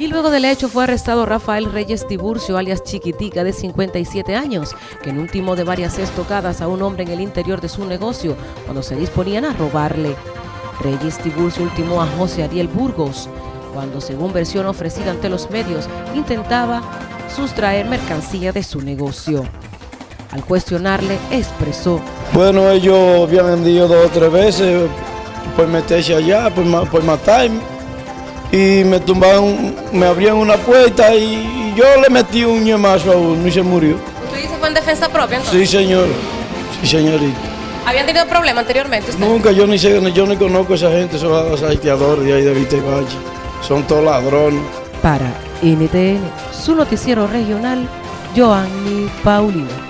Y luego del hecho fue arrestado Rafael Reyes Tiburcio, alias Chiquitica, de 57 años, que en último de varias estocadas a un hombre en el interior de su negocio cuando se disponían a robarle. Reyes Tiburcio ultimó a José Ariel Burgos, cuando según versión ofrecida ante los medios, intentaba sustraer mercancía de su negocio. Al cuestionarle, expresó. Bueno, ellos habían vendido dos o tres veces por meterse allá, por, por matarme y me tumbaron, me abrían una puerta y yo le metí un ñemazo a uno y se murió. ¿Usted dice fue en defensa propia entonces? Sí, señor. Sí, señorita. ¿Habían tenido problemas anteriormente usted? Nunca, yo ni sé, yo ni conozco a esa gente, son los haitiadores de ahí de Vitevalle. Son todos ladrones. Para NTN, su noticiero regional, Joanny Paulino.